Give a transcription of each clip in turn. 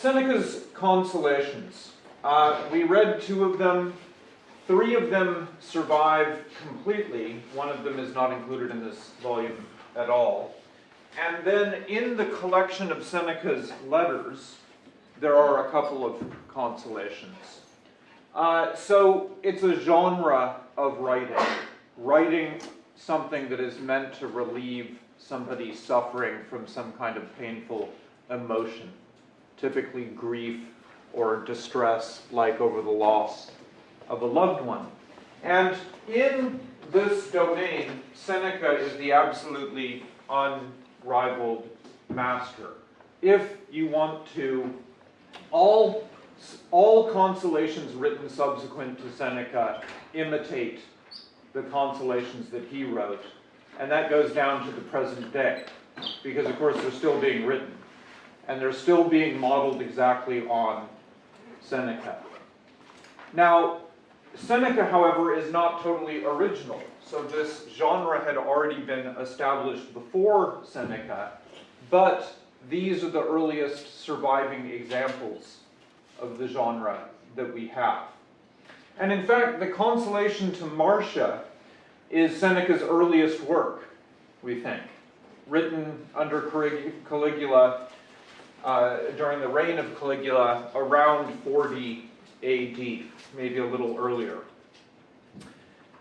Seneca's consolations. Uh, we read two of them. Three of them survive completely. One of them is not included in this volume at all. And then in the collection of Seneca's letters, there are a couple of consolations. Uh, so it's a genre of writing, writing something that is meant to relieve somebody suffering from some kind of painful emotion, typically grief or distress, like over the loss of a loved one. And in this domain, Seneca is the absolutely unrivaled master. If you want to, all, all consolations written subsequent to Seneca imitate the consolations that he wrote, and that goes down to the present day, because of course they're still being written, and they're still being modeled exactly on Seneca. Now, Seneca, however, is not totally original. So this genre had already been established before Seneca, but these are the earliest surviving examples of the genre that we have. And in fact, the Consolation to Marcia is Seneca's earliest work, we think, written under Caligula uh, during the reign of Caligula around 40 AD, maybe a little earlier.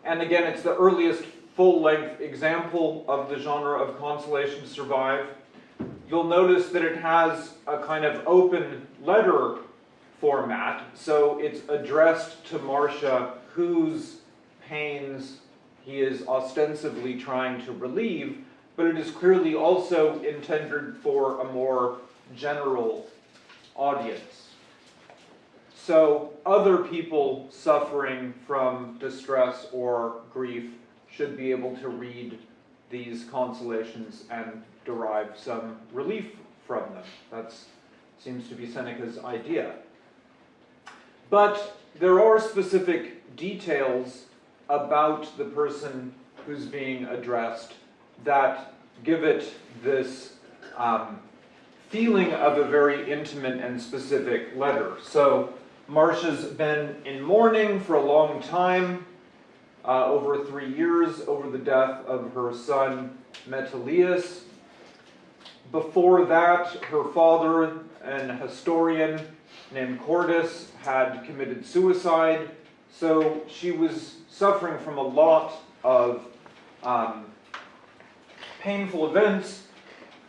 And again, it's the earliest full-length example of the genre of consolation survive. You'll notice that it has a kind of open letter format, so it's addressed to Marcia, whose pains he is ostensibly trying to relieve, but it is clearly also intended for a more general audience. So other people suffering from distress or grief should be able to read these consolations and derive some relief from them. That seems to be Seneca's idea. But there are specific details about the person who's being addressed that give it this um, feeling of a very intimate and specific letter. So Marcia's been in mourning for a long time, uh, over three years, over the death of her son Metellus. Before that, her father, an historian named Cordus, had committed suicide. So she was suffering from a lot of um, painful events.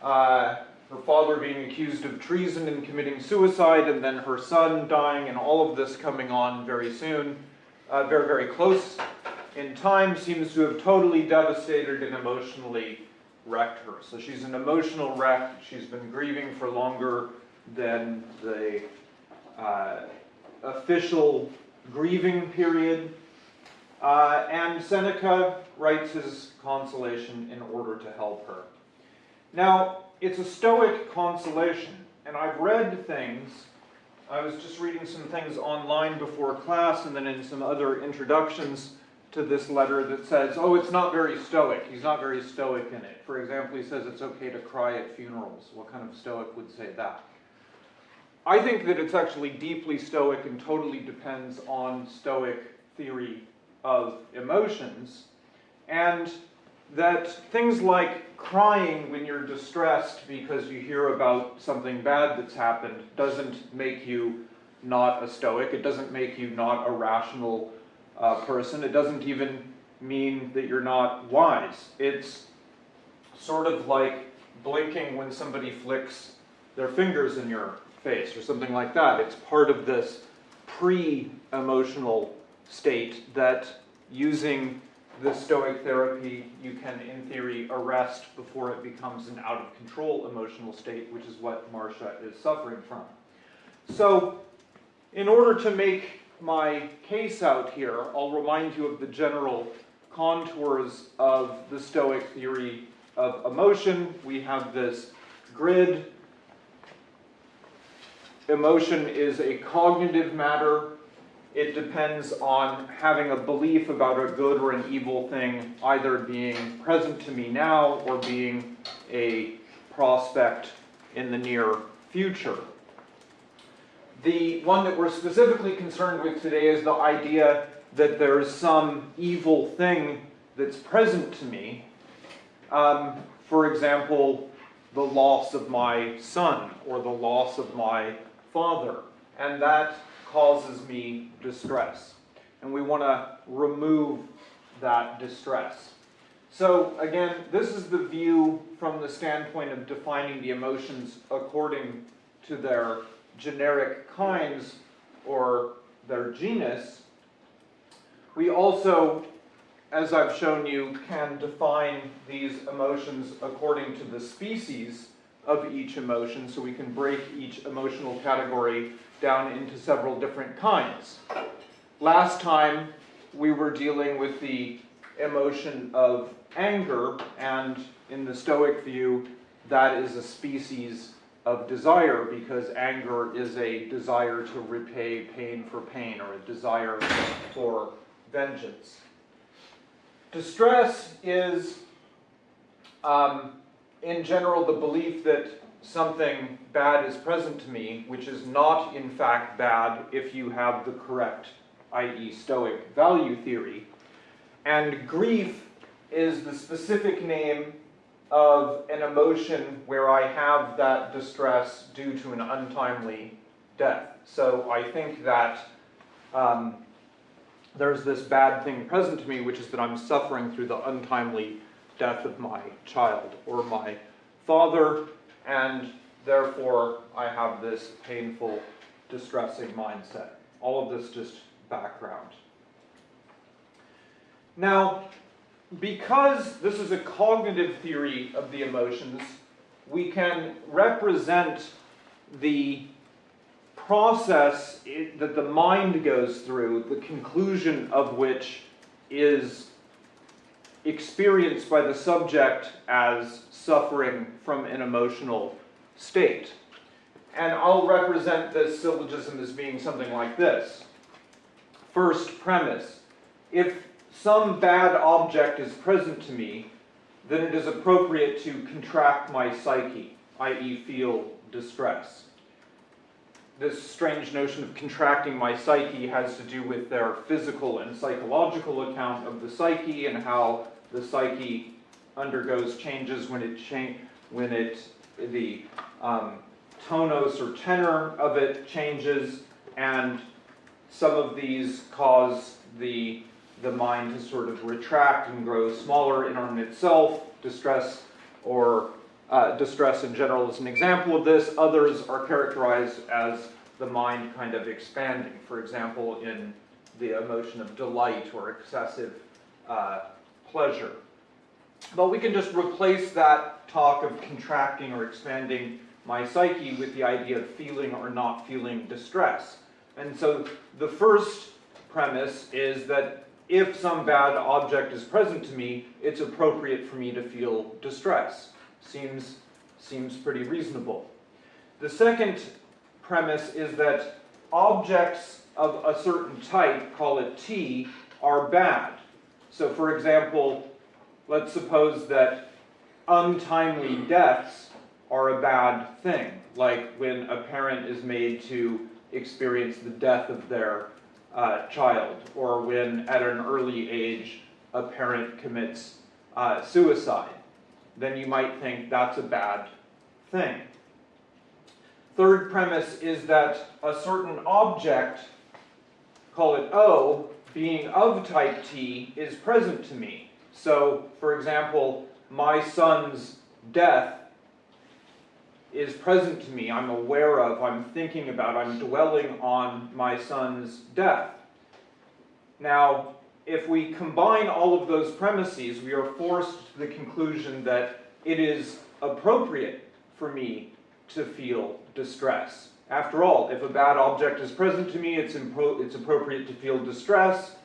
Uh, her father being accused of treason and committing suicide, and then her son dying, and all of this coming on very soon, uh, very, very close in time, seems to have totally devastated and emotionally wrecked her. So she's an emotional wreck. She's been grieving for longer than the uh, official grieving period. Uh, and Seneca writes his consolation in order to help her. Now, it's a Stoic consolation, and I've read things, I was just reading some things online before class and then in some other introductions to this letter that says, oh, it's not very Stoic, he's not very Stoic in it. For example, he says it's okay to cry at funerals. What kind of Stoic would say that? I think that it's actually deeply Stoic and totally depends on Stoic theory of emotions, and that things like crying when you're distressed because you hear about something bad that's happened doesn't make you not a stoic. It doesn't make you not a rational uh, person. It doesn't even mean that you're not wise. It's sort of like blinking when somebody flicks their fingers in your face or something like that. It's part of this pre-emotional state that using the Stoic therapy you can, in theory, arrest before it becomes an out-of-control emotional state, which is what Marcia is suffering from. So, in order to make my case out here, I'll remind you of the general contours of the Stoic theory of emotion. We have this grid. Emotion is a cognitive matter it depends on having a belief about a good or an evil thing either being present to me now or being a prospect in the near future. The one that we're specifically concerned with today is the idea that there is some evil thing that's present to me. Um, for example, the loss of my son or the loss of my father, and that causes me distress. And we want to remove that distress. So again, this is the view from the standpoint of defining the emotions according to their generic kinds or their genus. We also, as I've shown you, can define these emotions according to the species of each emotion, so we can break each emotional category down into several different kinds. Last time, we were dealing with the emotion of anger, and in the Stoic view, that is a species of desire because anger is a desire to repay pain for pain or a desire for vengeance. Distress is, um, in general, the belief that something bad is present to me, which is not in fact bad if you have the correct, i.e., Stoic value theory. And grief is the specific name of an emotion where I have that distress due to an untimely death. So I think that um, there's this bad thing present to me, which is that I'm suffering through the untimely death of my child or my father, and therefore I have this painful, distressing mindset. All of this just background. Now, because this is a cognitive theory of the emotions, we can represent the process that the mind goes through, the conclusion of which is experienced by the subject as suffering from an emotional state. And I'll represent this syllogism as being something like this. First premise, if some bad object is present to me, then it is appropriate to contract my psyche, i.e. feel distress. This strange notion of contracting my psyche has to do with their physical and psychological account of the psyche and how the psyche undergoes changes when it cha when it the um, tonos or tenor of it changes and some of these cause the the mind to sort of retract and grow smaller in on itself. Distress or uh, distress in general is an example of this. Others are characterized as the mind kind of expanding. For example, in the emotion of delight or excessive uh, pleasure. But we can just replace that talk of contracting or expanding my psyche with the idea of feeling or not feeling distress. And so the first premise is that if some bad object is present to me, it's appropriate for me to feel distress. Seems, seems pretty reasonable. The second premise is that objects of a certain type, call it T, are bad. So for example, let's suppose that untimely deaths are a bad thing, like when a parent is made to experience the death of their uh, child, or when at an early age a parent commits uh, suicide, then you might think that's a bad thing. Third premise is that a certain object, call it O, being of type T, is present to me. So, for example, my son's death is present to me, I'm aware of, I'm thinking about, I'm dwelling on my son's death. Now, if we combine all of those premises, we are forced to the conclusion that it is appropriate for me to feel distress. After all, if a bad object is present to me, it's, it's appropriate to feel distress.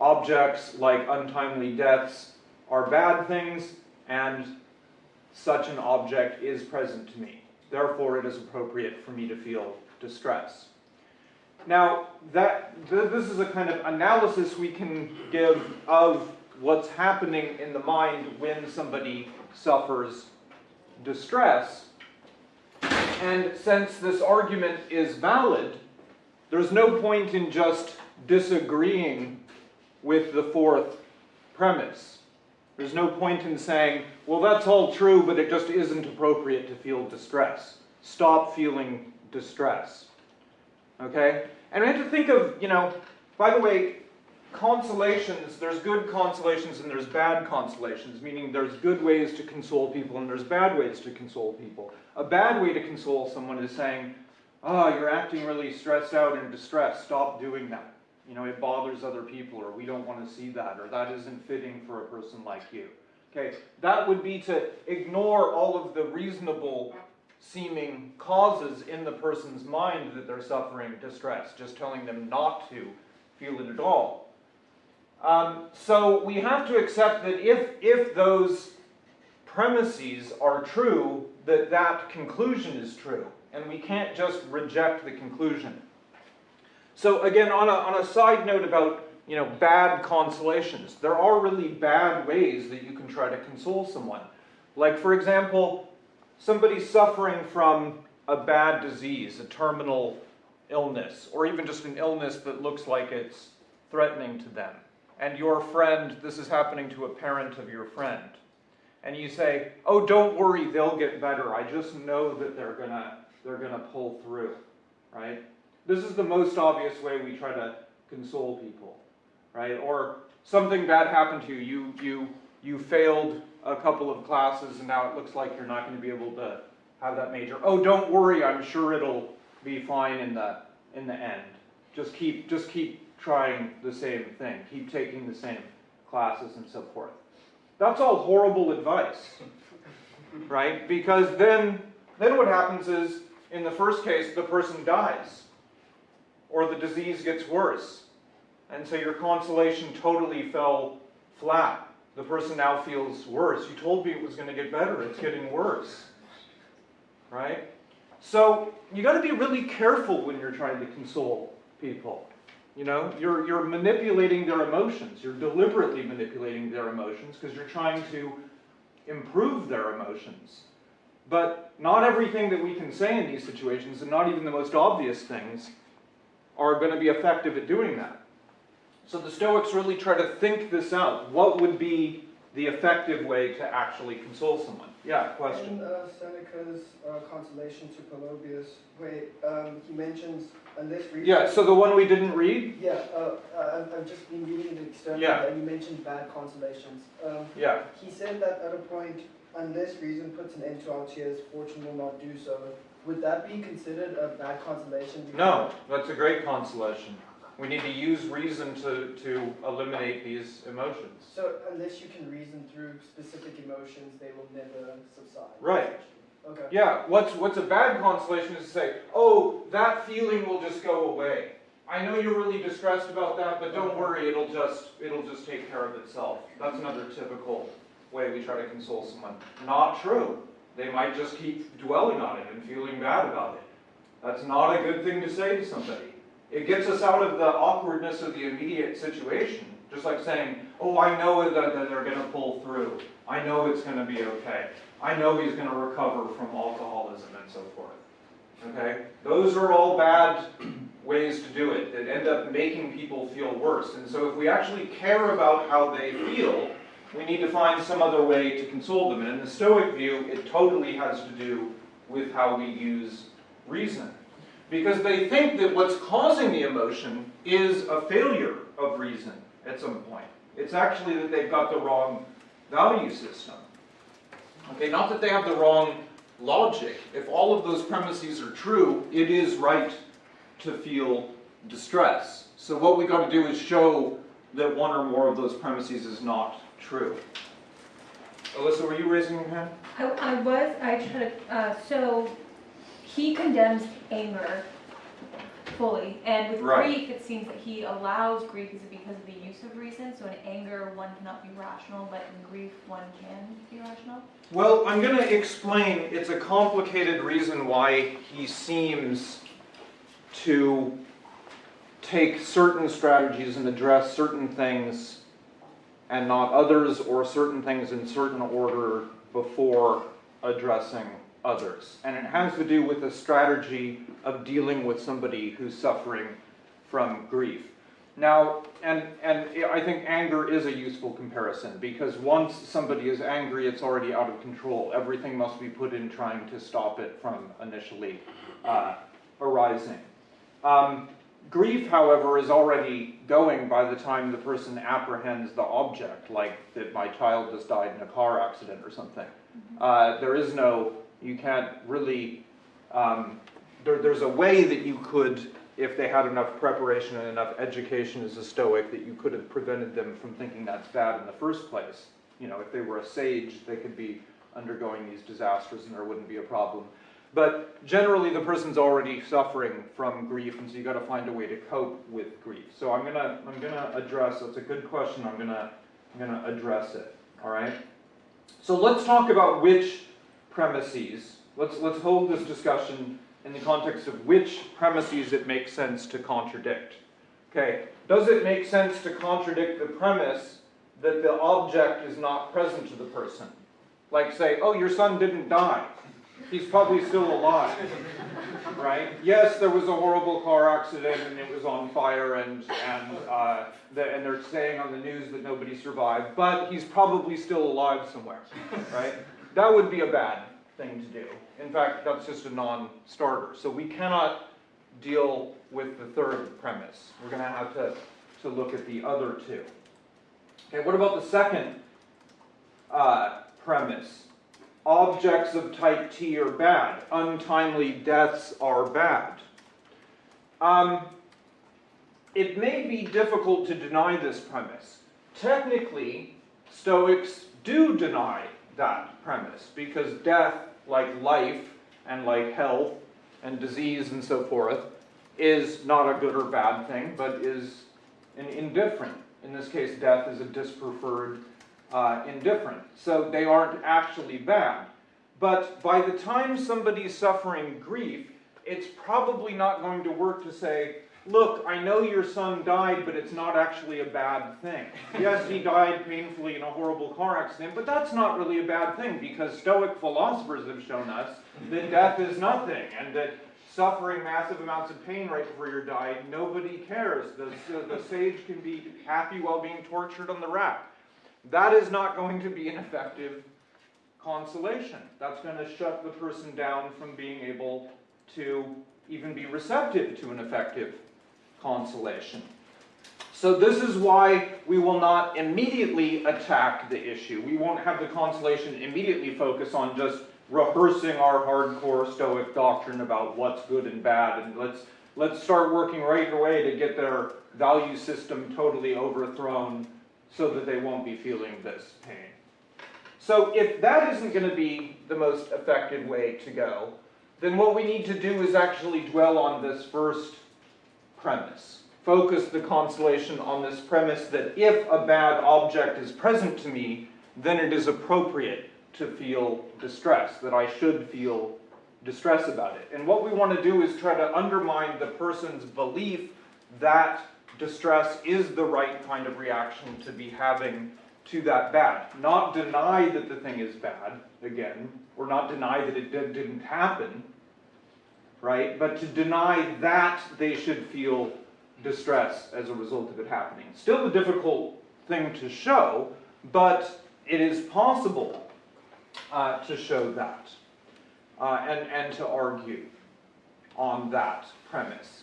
Objects like untimely deaths are bad things, and such an object is present to me. Therefore, it is appropriate for me to feel distress. Now, that th this is a kind of analysis we can give of what's happening in the mind when somebody suffers distress. And since this argument is valid, there's no point in just disagreeing with the fourth premise. There's no point in saying, well, that's all true, but it just isn't appropriate to feel distress. Stop feeling distress. Okay? And we have to think of, you know, by the way, consolations, there's good consolations and there's bad consolations, meaning there's good ways to console people and there's bad ways to console people. A bad way to console someone is saying, oh, you're acting really stressed out and distressed, stop doing that. You know, it bothers other people, or we don't want to see that, or that isn't fitting for a person like you. Okay, that would be to ignore all of the reasonable seeming causes in the person's mind that they're suffering distress, just telling them not to feel it at all. Um, so we have to accept that if, if those premises are true, that that conclusion is true, and we can't just reject the conclusion. So again, on a, on a side note about you know bad consolations, there are really bad ways that you can try to console someone. Like for example, somebody suffering from a bad disease, a terminal illness, or even just an illness that looks like it's threatening to them. And your friend, this is happening to a parent of your friend. And you say, oh, don't worry, they'll get better. I just know that they're gonna, they're gonna pull through, right? This is the most obvious way we try to console people, right? Or something bad happened to you. You, you, you failed a couple of classes and now it looks like you're not going to be able to have that major. Oh, don't worry, I'm sure it'll be fine in the, in the end. Just keep, just keep trying the same thing. Keep taking the same classes and so forth. That's all horrible advice, right? Because then, then what happens is, in the first case, the person dies or the disease gets worse. And so your consolation totally fell flat. The person now feels worse. You told me it was going to get better. It's getting worse. Right? So you got to be really careful when you're trying to console people. You know, you're, you're manipulating their emotions. You're deliberately manipulating their emotions because you're trying to improve their emotions. But not everything that we can say in these situations, and not even the most obvious things, are going to be effective at doing that. So the Stoics really try to think this out. What would be the effective way to actually console someone? Yeah, question. In uh, Seneca's uh, consolation to Polybius, wait, um, he mentions, this reason... Yeah, so the one we didn't read? Yeah, uh, I've, I've just been reading it externally, Yeah. and you mentioned bad consolations. Um, Yeah. he said that at a point, unless reason puts an end to our tears, fortune will not do so. Would that be considered a bad consolation? No, that's a great consolation. We need to use reason to, to eliminate these emotions. So unless you can reason through specific emotions, they will never subside? Right. Okay. Yeah, what's, what's a bad consolation is to say, oh, that feeling will just go away. I know you're really distressed about that, but don't worry, it'll just, it'll just take care of itself. That's another typical way we try to console someone. Not true. They might just keep dwelling on it and feeling bad about it. That's not a good thing to say to somebody. It gets us out of the awkwardness of the immediate situation. Just like saying, oh, I know that, they're going to pull through. I know it's going to be okay. I know he's going to recover from alcoholism and so forth. Okay? Those are all bad ways to do it that end up making people feel worse. And so if we actually care about how they feel, we need to find some other way to console them. And in the Stoic view, it totally has to do with how we use reason. Because they think that what's causing the emotion is a failure of reason at some point. It's actually that they've got the wrong value system. Okay, not that they have the wrong logic. If all of those premises are true, it is right to feel distress. So what we've got to do is show that one or more of those premises is not true. Alyssa, were you raising your hand? I, I was, I tried to, uh, so he condemns anger fully, and with Right. grief, it seems that he allows grief is because of the use of reason, so in anger, one cannot be rational, but in grief, one can be rational. Well, I'm going to explain. It's a complicated reason why he seems to take certain strategies and address certain things and not others, or certain things in certain order before addressing others. And it has to do with the strategy of dealing with somebody who's suffering from grief. Now, and, and I think anger is a useful comparison because once somebody is angry, it's already out of control. Everything must be put in trying to stop it from initially uh, arising. Um, grief, however, is already going by the time the person apprehends the object, like that my child just died in a car accident or something. Uh, there is no, you can't really, um, there, there's a way that you could, if they had enough preparation and enough education as a Stoic, that you could have prevented them from thinking that's bad in the first place. You know, if they were a sage, they could be undergoing these disasters and there wouldn't be a problem. But generally, the person's already suffering from grief, and so you got to find a way to cope with grief. So I'm gonna, I'm gonna address. That's a good question. I'm gonna, I'm gonna address it. All right. So let's talk about which premises. Let's let's hold this discussion in the context of which premises it makes sense to contradict. Okay. Does it make sense to contradict the premise that the object is not present to the person? Like say, oh, your son didn't die. He's probably still alive, right? Yes, there was a horrible car accident and it was on fire and, and, uh, the, and they're saying on the news that nobody survived, but he's probably still alive somewhere, right? That would be a bad thing to do. In fact, that's just a non-starter. So we cannot deal with the third premise. We're going to have to, to look at the other two. Okay, what about the second uh, premise? Objects of type T are bad. Untimely deaths are bad. Um, it may be difficult to deny this premise. Technically, Stoics do deny that premise because death, like life and like health and disease and so forth, is not a good or bad thing, but is an indifferent. In this case, death is a dispreferred uh, indifferent. So they aren't actually bad. But by the time somebody's suffering grief, it's probably not going to work to say, look, I know your son died, but it's not actually a bad thing. Yes, he died painfully in a horrible car accident, but that's not really a bad thing because Stoic philosophers have shown us that death is nothing and that suffering massive amounts of pain right before you're dying, nobody cares. The, the sage can be happy while being tortured on the rack. That is not going to be an effective consolation. That's going to shut the person down from being able to even be receptive to an effective consolation. So this is why we will not immediately attack the issue. We won't have the consolation immediately focus on just rehearsing our hardcore Stoic doctrine about what's good and bad, and let's let's start working right away to get their value system totally overthrown so that they won't be feeling this pain. So if that isn't going to be the most effective way to go, then what we need to do is actually dwell on this first premise. Focus the consolation on this premise that if a bad object is present to me, then it is appropriate to feel distress, that I should feel distress about it. And what we want to do is try to undermine the person's belief that distress is the right kind of reaction to be having to that bad. Not deny that the thing is bad, again, or not deny that it did, didn't happen, right? But to deny that they should feel distress as a result of it happening. Still a difficult thing to show, but it is possible uh, to show that uh, and, and to argue on that premise.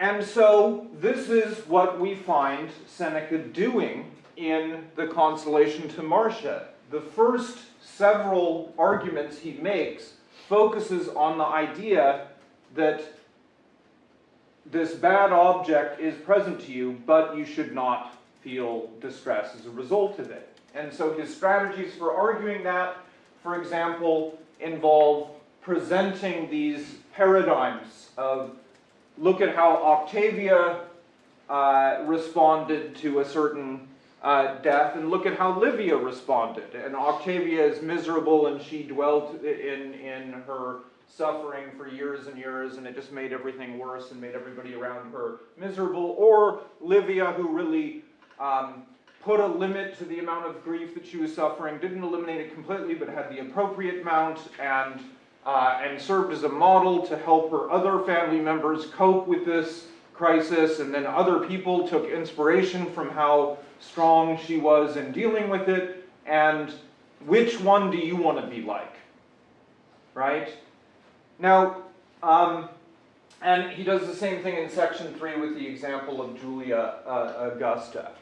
And so this is what we find Seneca doing in the Consolation to Marcia. The first several arguments he makes focuses on the idea that this bad object is present to you, but you should not feel distress as a result of it. And so his strategies for arguing that, for example, involve presenting these paradigms of look at how Octavia uh, responded to a certain uh, death and look at how Livia responded. And Octavia is miserable and she dwelt in, in her suffering for years and years and it just made everything worse and made everybody around her miserable. Or Livia who really um, put a limit to the amount of grief that she was suffering, didn't eliminate it completely, but had the appropriate amount, and, uh, and served as a model to help her other family members cope with this crisis, and then other people took inspiration from how strong she was in dealing with it, and which one do you want to be like? Right? Now, um, and he does the same thing in section three with the example of Julia uh, Augusta.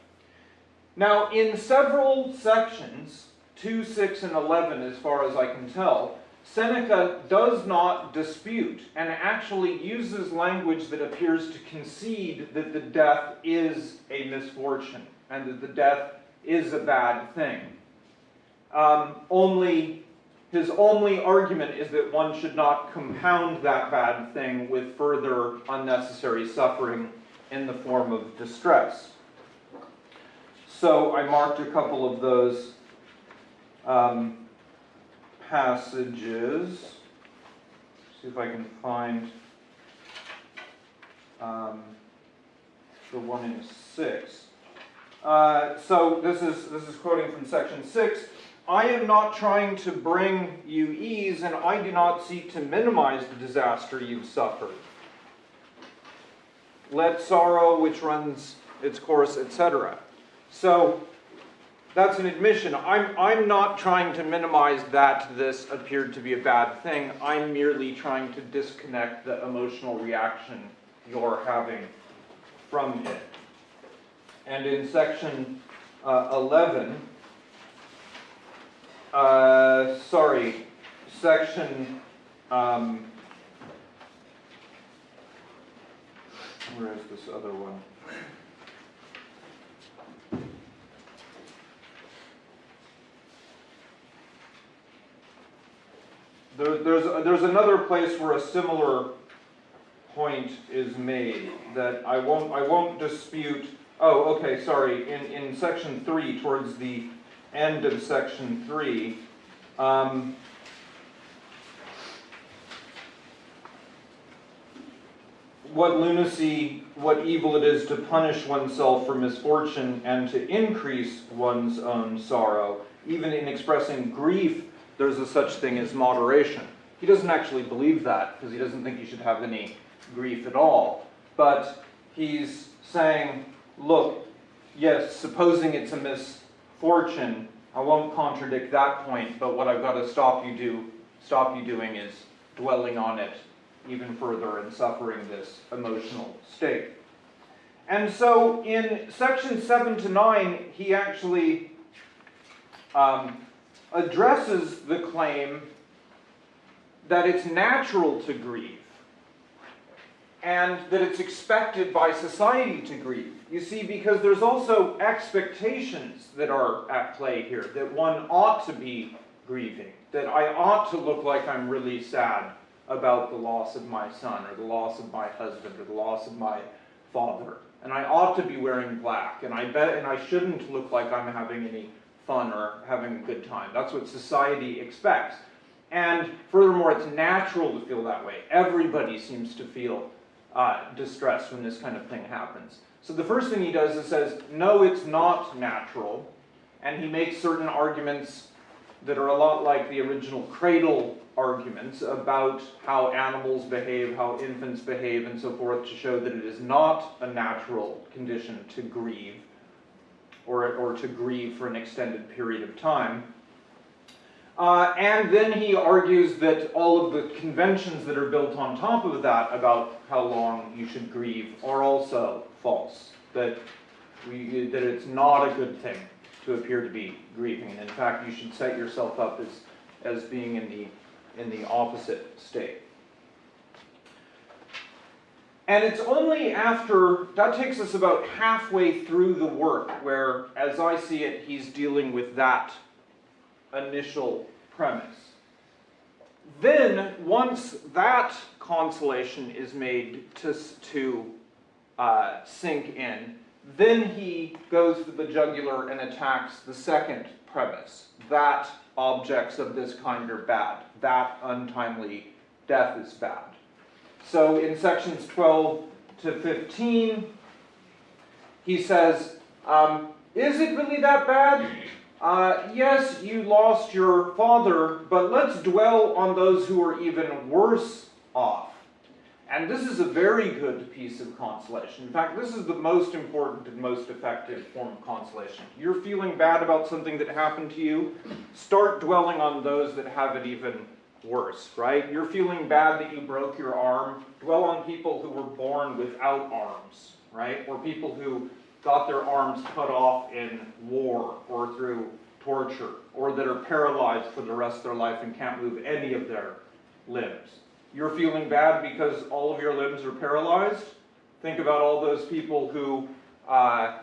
Now, in several sections, 2, 6, and 11, as far as I can tell, Seneca does not dispute and actually uses language that appears to concede that the death is a misfortune and that the death is a bad thing. Um, only his only argument is that one should not compound that bad thing with further unnecessary suffering in the form of distress. So I marked a couple of those um, passages. See if I can find um, the one in six. Uh, so this is this is quoting from section six. I am not trying to bring you ease, and I do not seek to minimize the disaster you've suffered. Let sorrow which runs its course, etc. So that's an admission. I'm, I'm not trying to minimize that this appeared to be a bad thing. I'm merely trying to disconnect the emotional reaction you're having from it. And in section uh, 11, uh, sorry, section, um, where is this other one? There, there's, there's another place where a similar point is made that I won't, I won't dispute. Oh, okay, sorry, in, in section three, towards the end of section three, um, what lunacy, what evil it is to punish oneself for misfortune and to increase one's own sorrow. Even in expressing grief, there's a such thing as moderation. He doesn't actually believe that because he doesn't think you should have any grief at all. But he's saying, look, yes, supposing it's a misfortune, I won't contradict that point, but what I've got to stop you do, stop you doing is dwelling on it even further and suffering this emotional state. And so in section 7 to 9, he actually um, addresses the claim that it's natural to grieve and that it's expected by society to grieve. You see, because there's also expectations that are at play here, that one ought to be grieving, that I ought to look like I'm really sad about the loss of my son or the loss of my husband or the loss of my father. And I ought to be wearing black, and I bet and I shouldn't look like I'm having any fun or having a good time. That's what society expects. And furthermore, it's natural to feel that way. Everybody seems to feel uh, distressed when this kind of thing happens. So the first thing he does is says, no, it's not natural. And he makes certain arguments that are a lot like the original cradle arguments about how animals behave, how infants behave, and so forth, to show that it is not a natural condition to grieve or, or to grieve for an extended period of time. Uh, and then he argues that all of the conventions that are built on top of that about how long you should grieve are also false. That, we, that it's not a good thing to appear to be grieving. And in fact, you should set yourself up as, as being in the, in the opposite state. And it's only after, that takes us about halfway through the work where, as I see it, he's dealing with that initial premise. Then, once that consolation is made to, to uh, sink in, then he goes to the jugular and attacks the second premise that objects of this kind are bad, that untimely death is bad. So in sections 12 to 15, he says, um, Is it really that bad? Uh, yes, you lost your father, but let's dwell on those who are even worse off. And this is a very good piece of consolation. In fact, this is the most important and most effective form of consolation. You're feeling bad about something that happened to you, start dwelling on those that have it even worse, right? You're feeling bad that you broke your arm, dwell on people who were born without arms, right? Or people who got their arms cut off in war or through torture, or that are paralyzed for the rest of their life and can't move any of their limbs. You're feeling bad because all of your limbs are paralyzed? Think about all those people who, uh,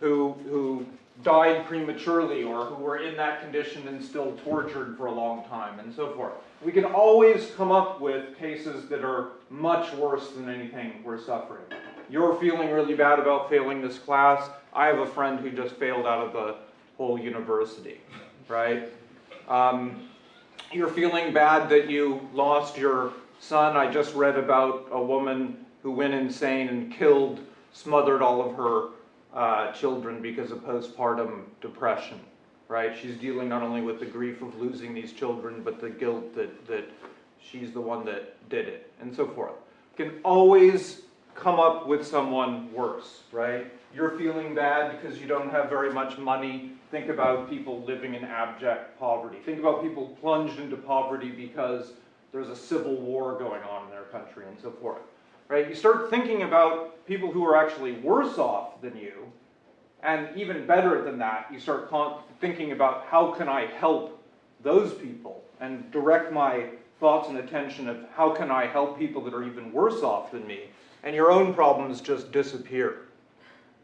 who, who died prematurely or who were in that condition and still tortured for a long time and so forth. We can always come up with cases that are much worse than anything we're suffering. You're feeling really bad about failing this class. I have a friend who just failed out of the whole university, right? Um, you're feeling bad that you lost your son. I just read about a woman who went insane and killed, smothered all of her uh, children because of postpartum depression, right? She's dealing not only with the grief of losing these children, but the guilt that, that she's the one that did it, and so forth. Can always come up with someone worse, right? You're feeling bad because you don't have very much money. Think about people living in abject poverty. Think about people plunged into poverty because there's a civil war going on in their country and so forth. Right? You start thinking about people who are actually worse off than you, and even better than that, you start thinking about how can I help those people and direct my thoughts and attention of how can I help people that are even worse off than me, and your own problems just disappear,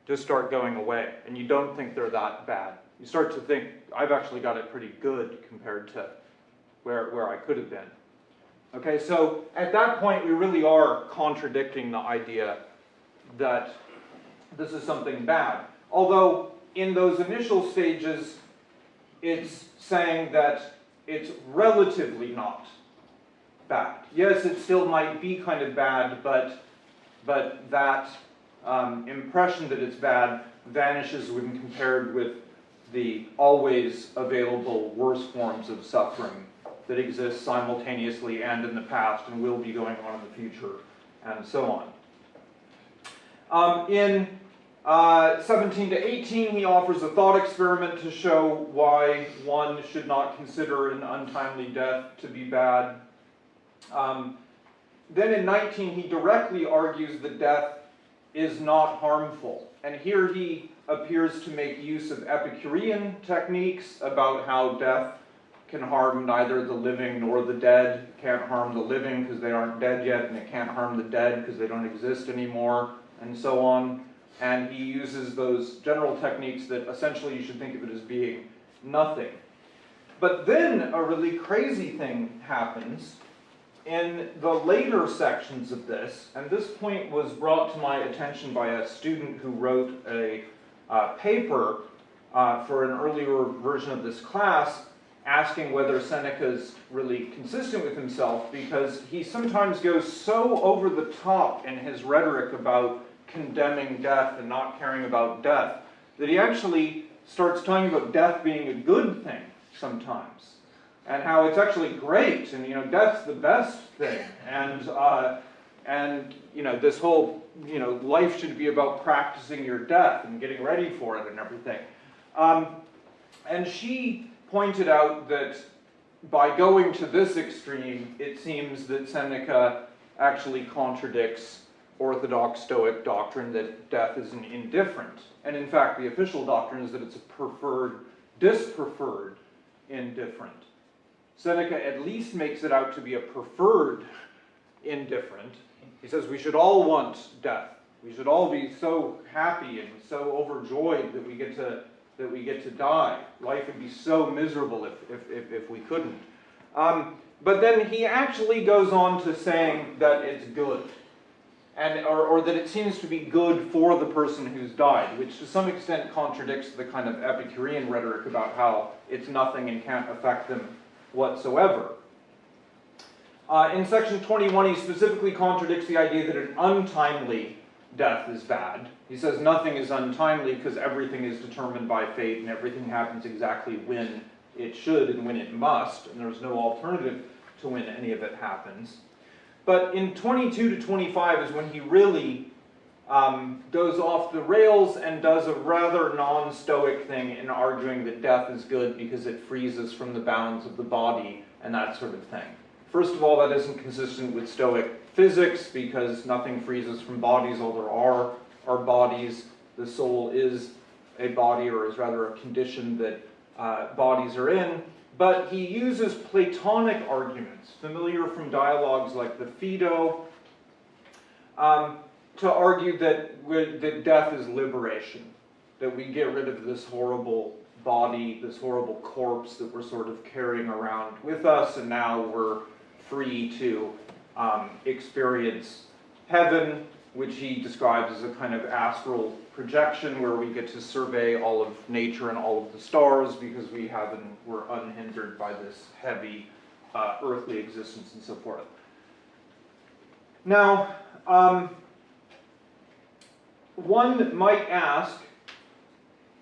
just start going away, and you don't think they're that bad. You start to think, I've actually got it pretty good compared to where, where I could have been. Okay, so at that point, we really are contradicting the idea that this is something bad. Although, in those initial stages, it's saying that it's relatively not bad. Yes, it still might be kind of bad, but, but that um, impression that it's bad vanishes when compared with the always available worse forms of suffering that exist simultaneously and in the past and will be going on in the future, and so on. Um, in uh, 17 to 18, he offers a thought experiment to show why one should not consider an untimely death to be bad. Um, then in 19, he directly argues that death is not harmful. And here he appears to make use of Epicurean techniques about how death can harm neither the living nor the dead. It can't harm the living because they aren't dead yet, and it can't harm the dead because they don't exist anymore, and so on. And he uses those general techniques that essentially you should think of it as being nothing. But then a really crazy thing happens in the later sections of this, and this point was brought to my attention by a student who wrote a uh, paper uh, for an earlier version of this class asking whether Seneca's really consistent with himself because he sometimes goes so over the top in his rhetoric about condemning death and not caring about death that he actually starts talking about death being a good thing sometimes and how it's actually great and you know death's the best thing and uh, and you know this whole you know life should be about practicing your death and getting ready for it and everything um, and she pointed out that by going to this extreme, it seems that Seneca actually contradicts orthodox Stoic doctrine that death is an indifferent. And in fact, the official doctrine is that it's a preferred, dispreferred indifferent. Seneca at least makes it out to be a preferred indifferent. He says we should all want death. We should all be so happy and so overjoyed that we get to that we get to die. Life would be so miserable if, if, if, if we couldn't. Um, but then he actually goes on to saying that it's good. And, or, or that it seems to be good for the person who's died, which to some extent contradicts the kind of Epicurean rhetoric about how it's nothing and can't affect them whatsoever. Uh, in section 21, he specifically contradicts the idea that an untimely death is bad. He says nothing is untimely because everything is determined by fate and everything happens exactly when it should and when it must, and there's no alternative to when any of it happens. But in 22 to 25 is when he really um, goes off the rails and does a rather non-stoic thing in arguing that death is good because it frees us from the bounds of the body and that sort of thing. First of all, that isn't consistent with Stoic physics because nothing frees us from bodies, all there are are bodies. The soul is a body, or is rather a condition that uh, bodies are in. But he uses Platonic arguments, familiar from dialogues like the Phaedo, um, to argue that, that death is liberation, that we get rid of this horrible body, this horrible corpse that we're sort of carrying around with us, and now we're free to um, experience heaven, which he describes as a kind of astral projection where we get to survey all of nature and all of the stars because we haven't, we're unhindered by this heavy uh, earthly existence and so forth. Now, um, one might ask,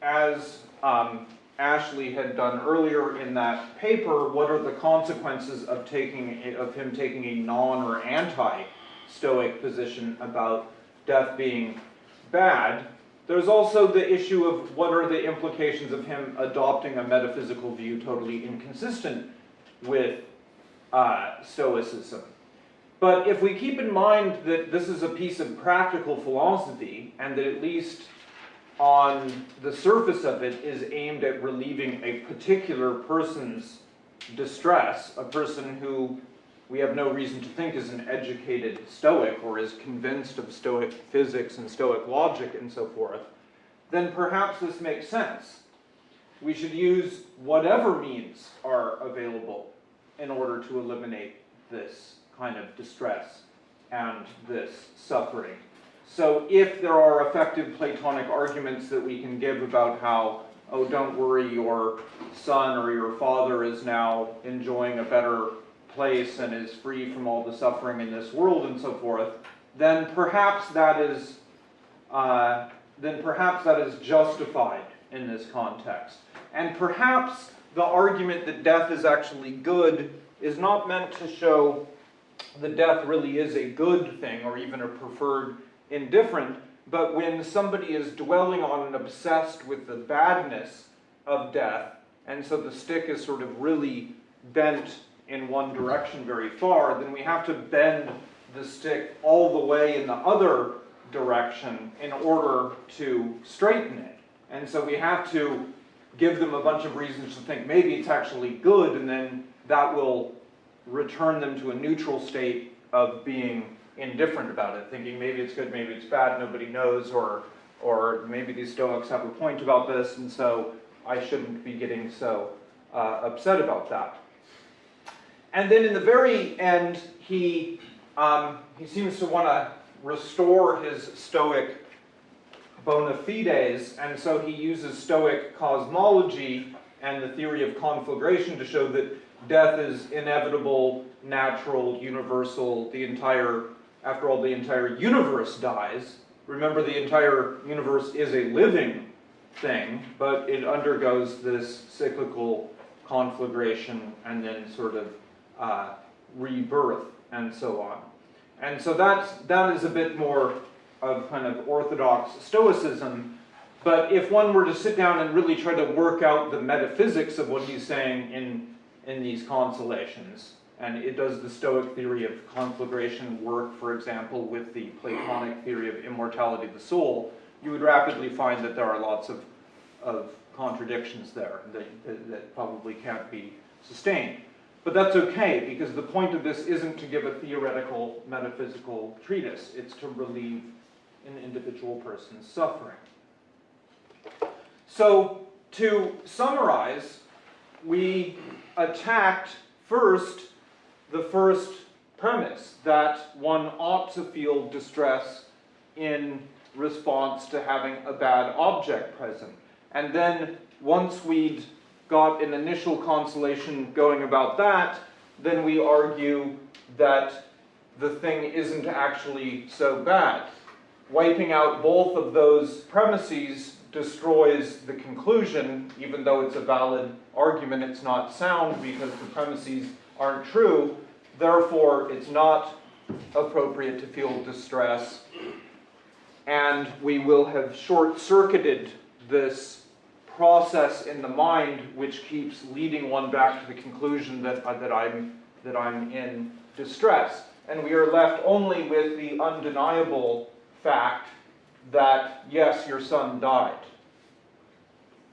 as um, Ashley had done earlier in that paper, what are the consequences of taking of him taking a non or anti-stoic position about death being bad? There's also the issue of what are the implications of him adopting a metaphysical view totally inconsistent with uh, Stoicism. But if we keep in mind that this is a piece of practical philosophy, and that at least on the surface of it is aimed at relieving a particular person's distress, a person who we have no reason to think is an educated Stoic or is convinced of Stoic physics and Stoic logic and so forth, then perhaps this makes sense. We should use whatever means are available in order to eliminate this kind of distress and this suffering. So if there are effective Platonic arguments that we can give about how, oh, don't worry, your son or your father is now enjoying a better place and is free from all the suffering in this world and so forth, then perhaps that is, uh, then perhaps that is justified in this context. And perhaps the argument that death is actually good is not meant to show that death really is a good thing or even a preferred indifferent, but when somebody is dwelling on and obsessed with the badness of death, and so the stick is sort of really bent in one direction very far, then we have to bend the stick all the way in the other direction in order to straighten it. And so we have to give them a bunch of reasons to think maybe it's actually good, and then that will return them to a neutral state of being indifferent about it, thinking maybe it's good, maybe it's bad, nobody knows, or, or maybe these Stoics have a point about this, and so I shouldn't be getting so uh, upset about that. And then in the very end, he, um, he seems to want to restore his Stoic bona fides, and so he uses Stoic cosmology and the theory of conflagration to show that death is inevitable, natural, universal, the entire, after all, the entire universe dies. Remember, the entire universe is a living thing, but it undergoes this cyclical conflagration and then sort of uh, rebirth and so on. And so that's, that is a bit more of kind of orthodox Stoicism, but if one were to sit down and really try to work out the metaphysics of what he's saying in, in these consolations, and it does the Stoic theory of conflagration work, for example, with the Platonic theory of immortality of the soul, you would rapidly find that there are lots of, of contradictions there that, that, that probably can't be sustained. But that's okay, because the point of this isn't to give a theoretical metaphysical treatise, it's to relieve an individual person's suffering. So, to summarize, we attacked first the first premise that one ought to feel distress in response to having a bad object present. And then once we'd got an initial consolation going about that, then we argue that the thing isn't actually so bad. wiping out both of those premises destroys the conclusion, even though it's a valid argument, it's not sound because the premises aren't true. Therefore, it's not appropriate to feel distress. And we will have short-circuited this process in the mind, which keeps leading one back to the conclusion that, uh, that I'm, that I'm in distress. And we are left only with the undeniable fact that, yes, your son died.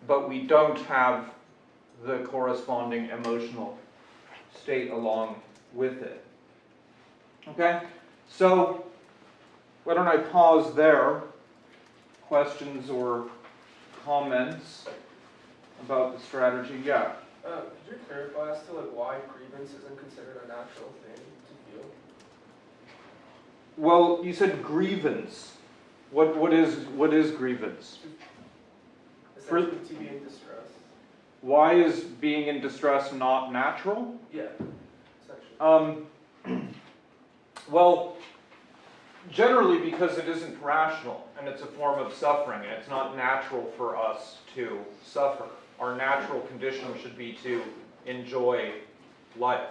But we don't have the corresponding emotional state along with it. Okay? So, why don't I pause there? Questions or comments about the strategy? Yeah. Uh, could you clarify as to like why grievance isn't considered a natural thing to feel? Well, you said grievance. What, what is, what is grievance? For- to be in distress. Why is being in distress not natural? Yeah. Um, well, generally because it isn't rational and it's a form of suffering and it's not natural for us to suffer. Our natural condition should be to enjoy life.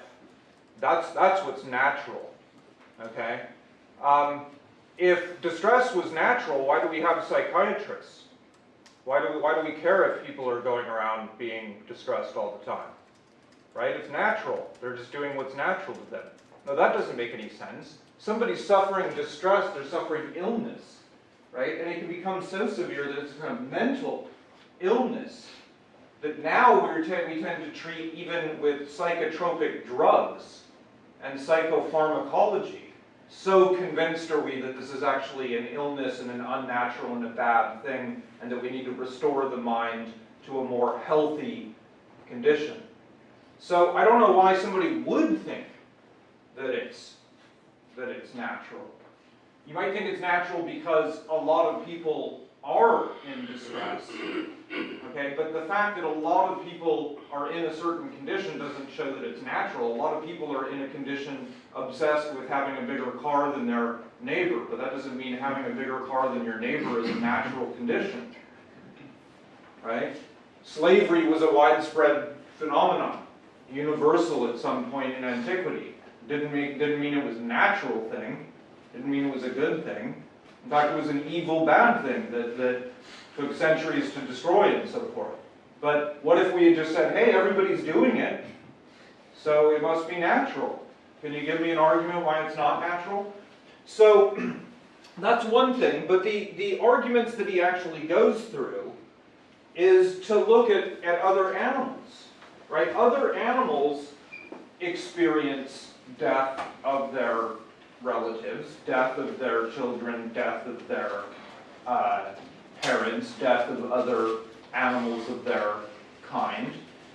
That's, that's what's natural, okay? Um, if distress was natural, why do we have psychiatrists? Why do we, why do we care if people are going around being distressed all the time? Right? It's natural. They're just doing what's natural to them. No, that doesn't make any sense. Somebody's suffering distress, they're suffering illness, right? And it can become so severe that it's kind of mental illness that now we're we tend to treat even with psychotropic drugs and psychopharmacology. So convinced are we that this is actually an illness and an unnatural and a bad thing, and that we need to restore the mind to a more healthy condition. So I don't know why somebody would think that it's that it's natural. You might think it's natural because a lot of people are in distress. Okay, but the fact that a lot of people are in a certain condition doesn't show that it's natural. A lot of people are in a condition obsessed with having a bigger car than their neighbor, but that doesn't mean having a bigger car than your neighbor is a natural condition. Right? Slavery was a widespread phenomenon, universal at some point in antiquity. Didn't didn't mean it was a natural thing, didn't mean it was a good thing. In fact, it was an evil, bad thing that, that took centuries to destroy and so forth. But what if we had just said, hey, everybody's doing it, so it must be natural? Can you give me an argument why it's not natural? So that's one thing, but the, the arguments that he actually goes through is to look at, at other animals, right? Other animals experience death of their relatives, death of their children, death of their uh, parents, death of other animals of their kind.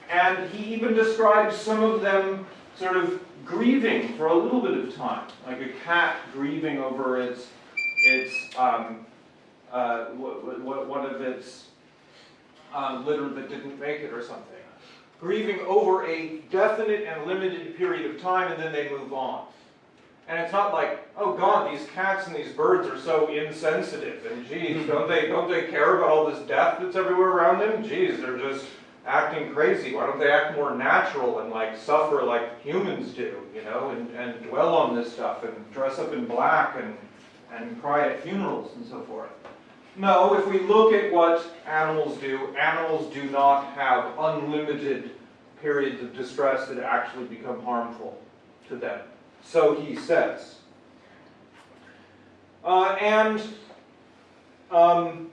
And he even describes some of them sort of grieving for a little bit of time, like a cat grieving over its, its um, uh, one of its uh, litter that didn't make it or something. Grieving over a definite and limited period of time and then they move on. And it's not like, oh God, these cats and these birds are so insensitive, and geez, hmm. don't they don't they care about all this death that's everywhere around them? Geez, they're just acting crazy. Why don't they act more natural and like suffer like humans do, you know, and, and dwell on this stuff and dress up in black and and cry at funerals and so forth. No, if we look at what animals do, animals do not have unlimited periods of distress that actually become harmful to them. So he says. Uh, and um,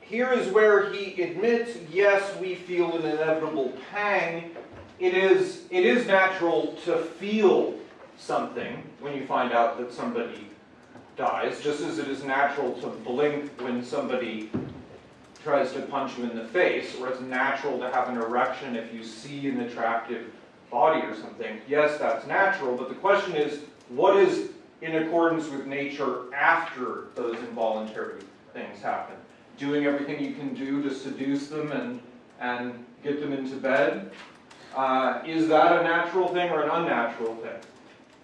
here is where he admits, yes, we feel an inevitable pang. It is, it is natural to feel something when you find out that somebody dies, just as it is natural to blink when somebody tries to punch you in the face, or it's natural to have an erection if you see an attractive body or something. Yes, that's natural, but the question is, what is in accordance with nature after those involuntary things happen? Doing everything you can do to seduce them and, and get them into bed? Uh, is that a natural thing or an unnatural thing?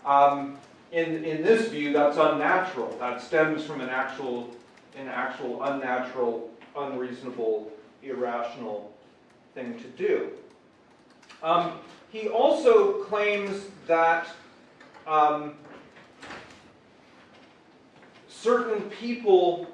Um, in, in this view, that's unnatural. That stems from an actual, an actual unnatural, unreasonable, irrational thing to do. Um, he also claims that um, certain people,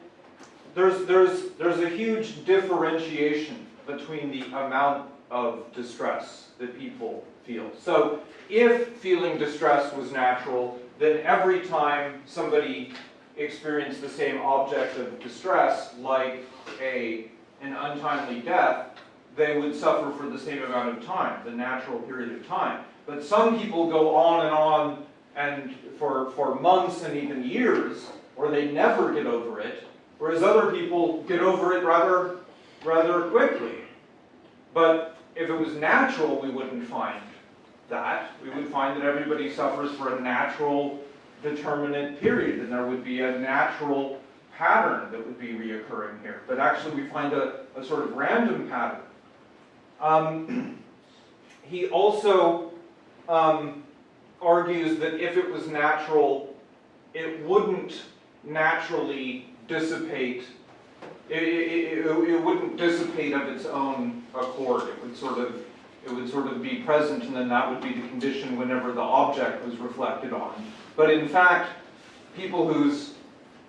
there's, there's, there's a huge differentiation between the amount of distress that people feel. So if feeling distress was natural, then every time somebody experienced the same object of distress, like a, an untimely death, they would suffer for the same amount of time, the natural period of time. But some people go on and on and for, for months and even years, or they never get over it, whereas other people get over it rather, rather quickly. But if it was natural, we wouldn't find that. We would find that everybody suffers for a natural determinate period, and there would be a natural pattern that would be reoccurring here. But actually, we find a, a sort of random pattern. Um, he also um, argues that if it was natural, it wouldn't naturally dissipate, it, it, it, it wouldn't dissipate of its own accord. It would sort of, it would sort of be present and then that would be the condition whenever the object was reflected on. But in fact, people whose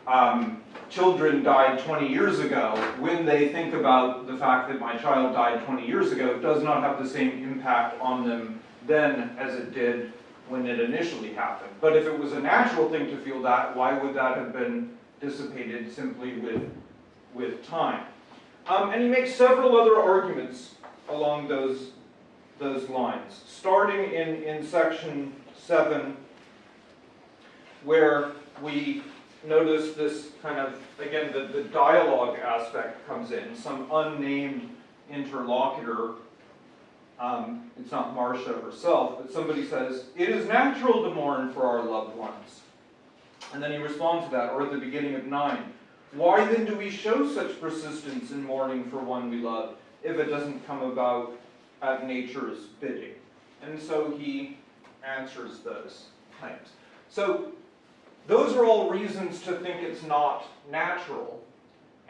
um, children died 20 years ago, when they think about the fact that my child died 20 years ago, it does not have the same impact on them then as it did when it initially happened. But if it was a natural thing to feel that, why would that have been dissipated simply with, with time? Um, and he makes several other arguments along those, those lines, starting in, in section 7, where we notice this kind of, again, the, the dialogue aspect comes in, some unnamed interlocutor um, it's not Marcia herself, but somebody says, it is natural to mourn for our loved ones. And then he responds to that, or at the beginning of 9, why then do we show such persistence in mourning for one we love if it doesn't come about at nature's bidding? And so he answers those claims. So those are all reasons to think it's not natural.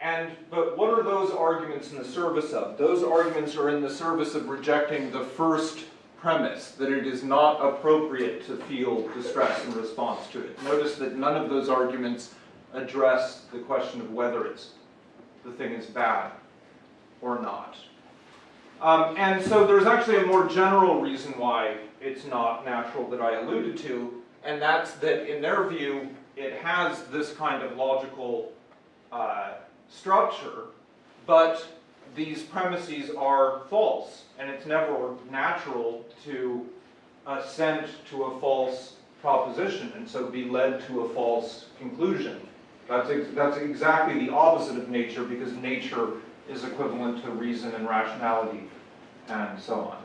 And, but what are those arguments in the service of? Those arguments are in the service of rejecting the first premise, that it is not appropriate to feel distress in response to it. Notice that none of those arguments address the question of whether it's, the thing is bad or not. Um, and so there's actually a more general reason why it's not natural that I alluded to, and that's that in their view, it has this kind of logical uh, structure, but these premises are false, and it's never natural to assent to a false proposition, and so be led to a false conclusion. That's, ex that's exactly the opposite of nature, because nature is equivalent to reason and rationality, and so on.